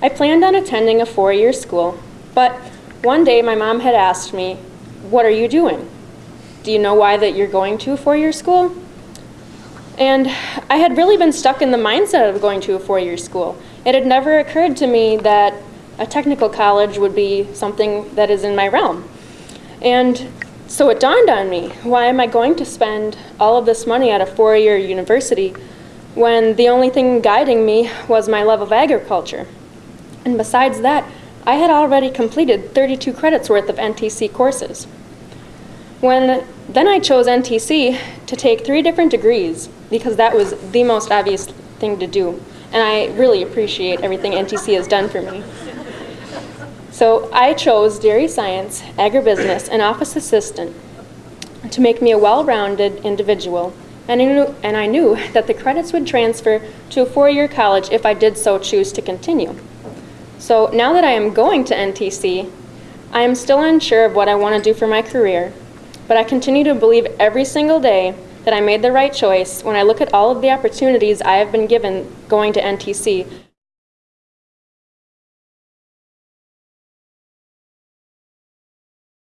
I planned on attending a four-year school, but one day my mom had asked me, what are you doing? Do you know why that you're going to a four-year school? And I had really been stuck in the mindset of going to a four-year school. It had never occurred to me that a technical college would be something that is in my realm. And so it dawned on me, why am I going to spend all of this money at a four-year university when the only thing guiding me was my love of agriculture? And besides that, I had already completed 32 credits worth of NTC courses. When then I chose NTC to take three different degrees because that was the most obvious thing to do. And I really appreciate everything NTC has done for me. So I chose dairy science, agribusiness, and office assistant to make me a well-rounded individual. And I, knew, and I knew that the credits would transfer to a four-year college if I did so choose to continue. So now that I am going to NTC, I am still unsure of what I want to do for my career, but I continue to believe every single day that I made the right choice when I look at all of the opportunities I have been given going to NTC